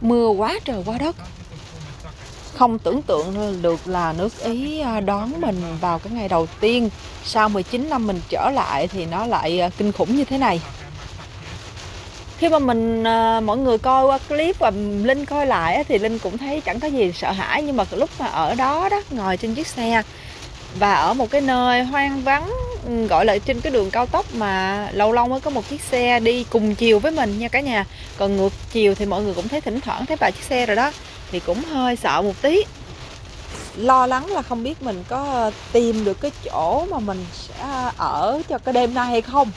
mưa quá trời quá đất. Không tưởng tượng được là nước Ý à, đón mình vào cái ngày đầu tiên. Sau 19 năm mình trở lại thì nó lại à, kinh khủng như thế này. Khi mà mình à, mọi người coi qua clip và linh coi lại thì linh cũng thấy chẳng có gì sợ hãi. Nhưng mà lúc mà ở đó đó, ngồi trên chiếc xe và ở một cái nơi hoang vắng Ừ, gọi là trên cái đường cao tốc mà lâu lâu mới có một chiếc xe đi cùng chiều với mình nha cả nhà. Còn ngược chiều thì mọi người cũng thấy thỉnh thoảng thấy vài chiếc xe rồi đó thì cũng hơi sợ một tí. Lo lắng là không biết mình có tìm được cái chỗ mà mình sẽ ở cho cái đêm nay hay không.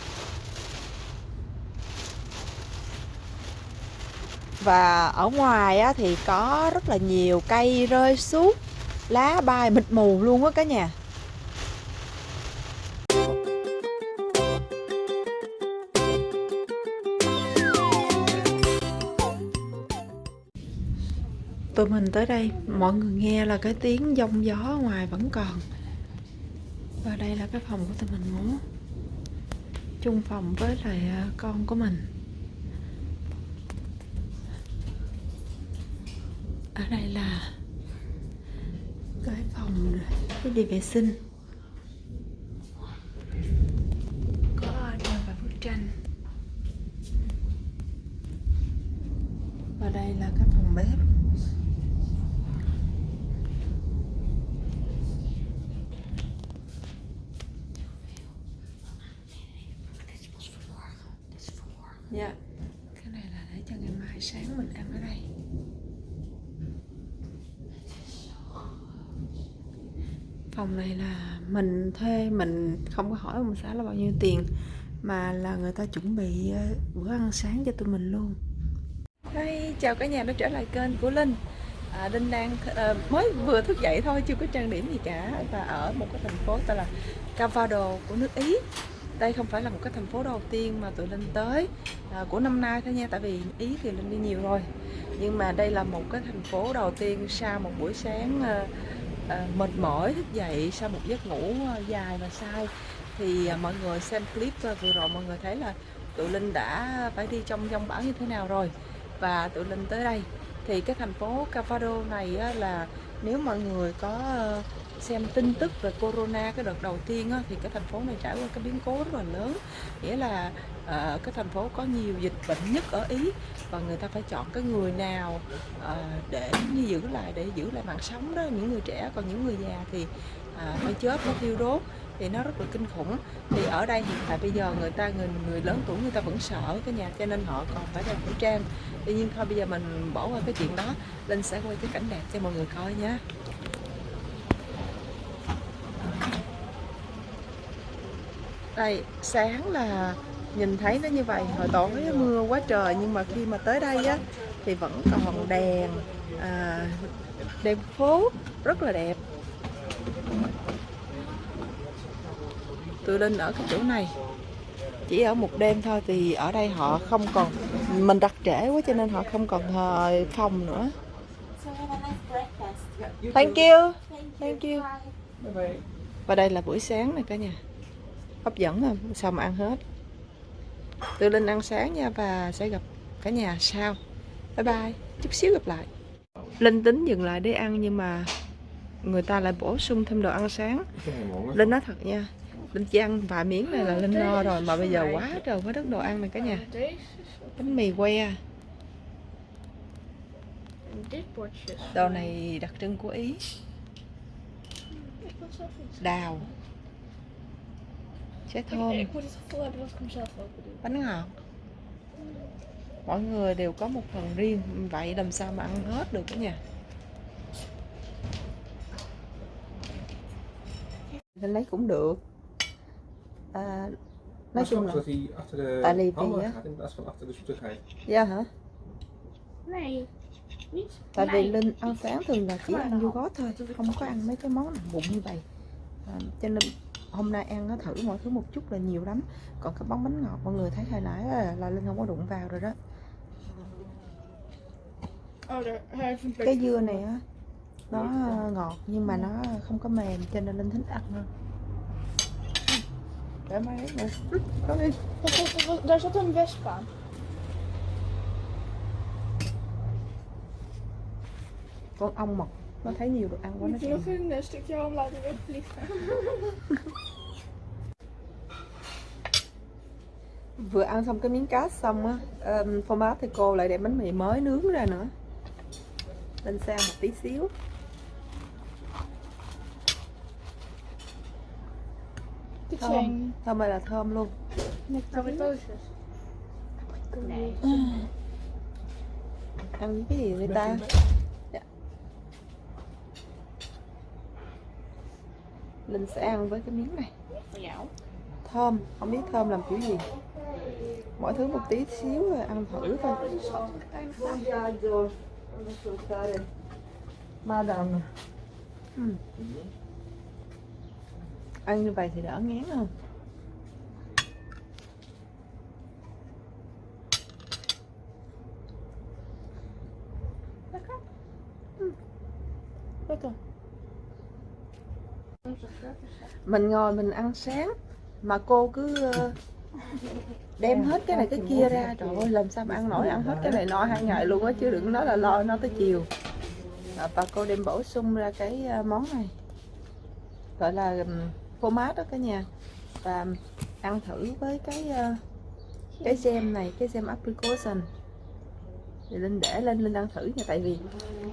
Và ở ngoài á, thì có rất là nhiều cây rơi xuống lá bay mịt mù luôn á cả nhà. Tụi mình tới đây, mọi người nghe là cái tiếng giông gió ngoài vẫn còn. Và đây là cái phòng của tụi mình ngủ, chung phòng với lại à, con của mình. Ở đây là cái phòng, cái đi vệ sinh có treo vài bức tranh và đây là cái phòng bếp Dạ Cái này là để cho ngày mai sáng mình ăn ở đây Phòng này là mình thuê Mình không có hỏi ông xã là bao nhiêu tiền Mà là người ta chuẩn bị ờ, bữa ăn sáng cho tụi mình luôn. Đây, chào cả nhà đã trở lại kênh của Linh. À, Linh đang à, mới vừa thức dậy thôi chưa có trang điểm gì cả. Và ở một cái thành phố tên là Cavado của nước Ý. Đây không phải là một cái thành phố đầu tiên mà tụi Linh tới à, của năm nay thôi nha tại vì Ý thì Linh đi nhiều rồi. Nhưng mà đây là một cái thành phố đầu tiên sau một buổi sáng à, Ờ, mệt mỏi thức dậy sau một giấc ngủ ờ, dài và sai thì ờ, mọi người xem clip vừa rồi mọi người thấy là tụi Linh đã phải đi trong dông bão như thế nào rồi. Và tụi Linh tới đây. Thì cái thành phố Cavado này là nếu mọi người có uh, xem tin tức về corona cái đợt đầu tiên á, thì cái thành phố này trải qua cái biến cố rất là lớn. Nghĩa là uh, cái thành phố có nhiều dịch bệnh nhất ở ý và người ta phải chọn cái người nào uh, để như giữ lại để giữ lại mạng sống đó những người trẻ. Còn những người già thì uh, phải chết phải thiêu đốt thì nó rất là kinh khủng. Thì ở đây hiện tại bây giờ người ta người người lớn tuổi người ta vẫn sợ cái nhà cho nên họ còn phải đeo khẩu trang. Tuy nhiên thôi bây giờ mình bỏ qua cái chuyện đó linh sẽ quay cái cảnh đẹp cho mọi người coi nhé. Đây sáng là nhìn thấy nó như vậy. Hồi tối mưa quá trời nhưng mà khi mà tới đây á thì vẫn còn đèn à, đèn phố rất là đẹp. Tôi lên ở cái chỗ này. Chỉ ở một đêm thôi thì ở đây họ không còn mình đặt trễ quá cho nên họ không còn ờ, phòng nữa. Thank you. Thank you. Và đây là buổi sáng này cả nhà hấp dẫn không sao mà ăn hết. Tự Linh ăn sáng nha và sẽ gặp cả nhà sau. Bye bye, chút xíu gặp lại. Linh tính dừng lại để ăn nhưng mà người ta lại bổ sung thêm đồ ăn sáng. Linh nói thật nha, Linh chỉ ăn vài miếng này là Linh no rồi, mà bây giờ quá trời quá đất đồ ăn này cả nhà. Bánh mì que. Đồ này đặc trưng của Ý. Đào. Trái thơm. Bánh ngọt. Mỗi người đều có một phần riêng. Vậy làm sao mà ăn hết được cả nhà? Nên lấy cũng được. À, Nói chung là Tại lì vì á. Dạ hả? Tại vì Linh ăn sáng thường là chỉ ăn vô gót thôi Không có ăn mấy cái món nặng bụng như vậy. À, Cho nên hôm nay ăn nó thử mọi thứ một chút là nhiều lắm. Còn cái bóng bánh ngọt mọi người thấy hồi nãy là, là linh không có đụng vào rồi đó. Cái dưa này á nó ngọt nhưng mà nó không có mềm cho nên linh thích ăn hơn. Con ong mật nó thấy nhiều đồ ăn quá nó chạy vừa ăn xong cái miếng cá xong á um, phô mát thì cô lại đem bánh mì mới nướng ra nữa. Lên sang một tí xíu. Thơm thơm ơi là thơm luôn. Ăn với cái gì vậy ta linh sẽ ăn với cái miếng này. Thơm. Không biết thơm làm kiểu gì. Mỗi thứ một tí xíu rồi ăn thử thôi Madam ừ. ăn như vậy thì đỡ ngán hơn mình ngồi mình ăn sáng mà cô cứ ờ, đem hết cái này cái kia ra. trời ơi làm sao mà ăn nổi ăn hết cái này no hai ngày luôn á chứ đừng nói là lo nó tới chiều. Và cô đem bổ sung ra cái ờ, món này. Gọi là phô mát đó cả nhà. Và ăn thử với cái ờ, cái gem này cái gem apricot. Thì linh để lên linh ăn thử nha tại vì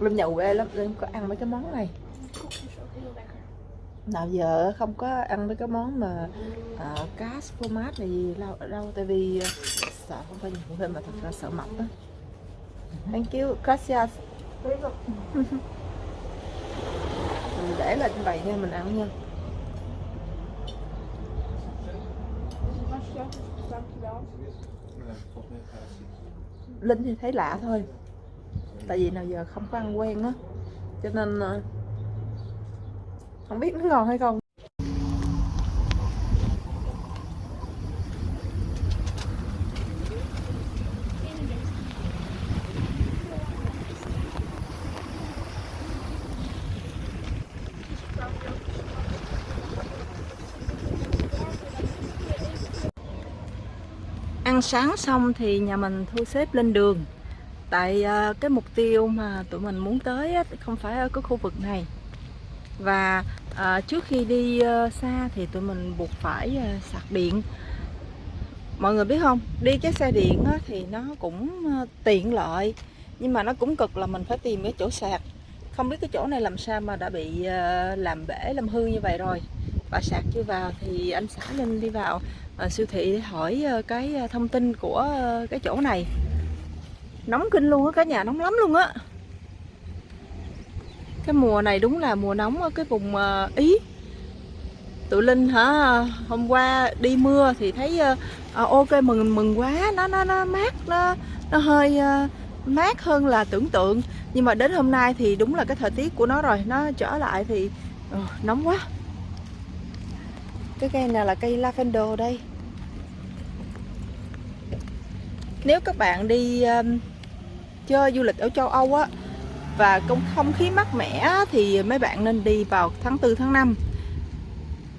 linh nhậu về lắm linh có ăn mấy cái món này nào giờ không có ăn mấy cái món mà uh, cá phô mát này gì đâu, đâu tại vì uh, sợ không phải nhiều thêm mà thật ra sợ mập á. Thank you gracias. Mình để lên bày vậy nha mình ăn nha. Linh thì thấy lạ thôi. Tại vì nào giờ không có ăn quen á. Cho nên uh, không biết nó ngon hay không. Ăn sáng xong thì nhà mình thu xếp lên đường. Tại à, cái mục tiêu mà tụi mình muốn tới không phải ở cái khu vực này. Và à, trước khi đi uh, xa thì tụi mình buộc phải uh, sạc điện. Mọi người biết không? Đi cái xe điện á, thì nó cũng uh, tiện lợi nhưng mà nó cũng cực là mình phải tìm cái chỗ sạc. Không biết cái chỗ này làm sao mà đã bị uh, làm bể làm hư như vậy rồi. Và sạc chưa vào thì anh xã Linh đi vào. Uh, siêu thị để hỏi uh, cái thông tin của uh, cái chỗ này. Nóng kinh luôn á cả nhà nóng lắm luôn á cái mùa này đúng là mùa nóng ở cái vùng ờ, ý. Tụi linh hả? Hôm qua đi mưa thì thấy à, ok mừng mừng quá. Nó nó nó mát nó nó hơi à, mát hơn là tưởng tượng. Nhưng mà đến hôm nay thì đúng là cái thời tiết của nó rồi. Nó trở lại thì ờ, nóng quá. Cái cây này là cây lavender đây. Nếu các bạn đi um, chơi du lịch ở châu Âu á và không không khí mát mẻ thì mấy bạn nên đi vào tháng 4 tháng 5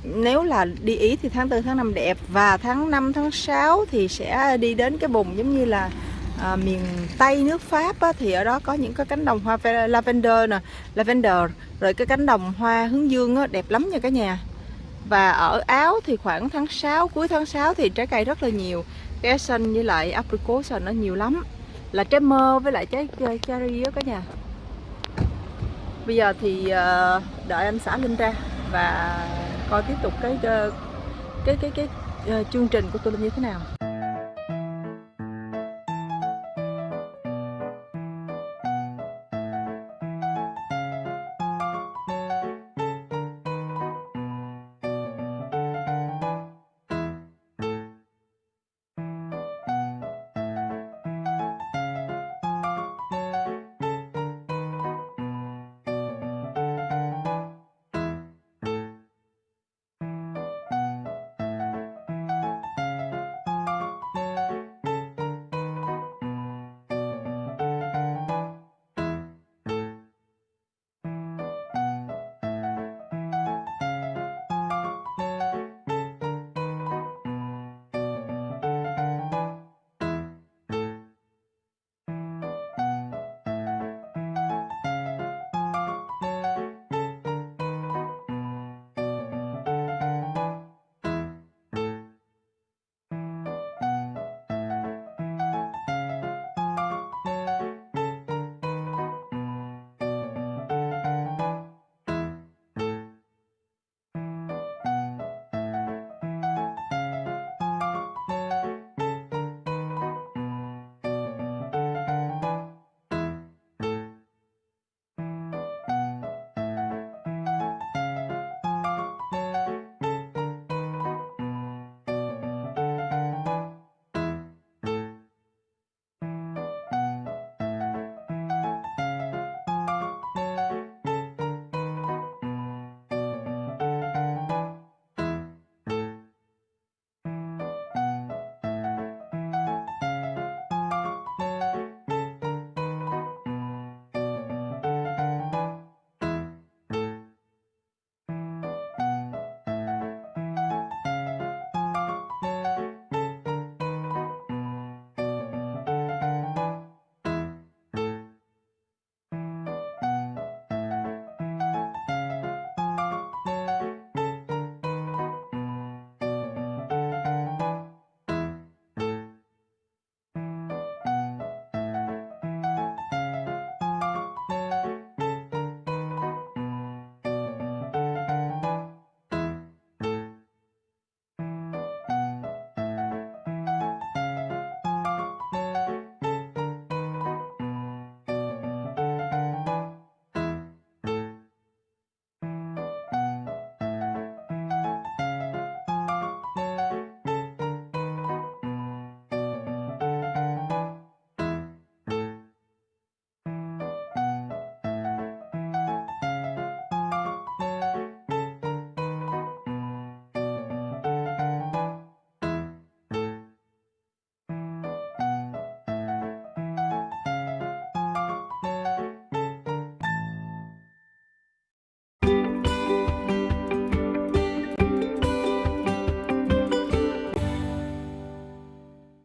nếu là đi Ý thì tháng 4 tháng 5 đẹp. Và tháng 5 tháng 6 thì sẽ đi đến cái vùng giống như là à, miền Tây nước Pháp á, thì ở đó có những cái cánh đồng hoa lavender nè lavender. Rồi cái cánh đồng hoa hướng dương á, đẹp lắm nha cả nhà. Và ở Áo thì khoảng tháng 6 cuối tháng 6 thì trái cây rất là nhiều. Cái xanh với lại apricot xanh nó nhiều lắm. Là trái mơ với lại trái cherry á cả nhà bây giờ thì ờ, đợi anh xã Linh ra và coi tiếp tục cái ờ, cái cái cái cái, chương trình của tôi như thế nào.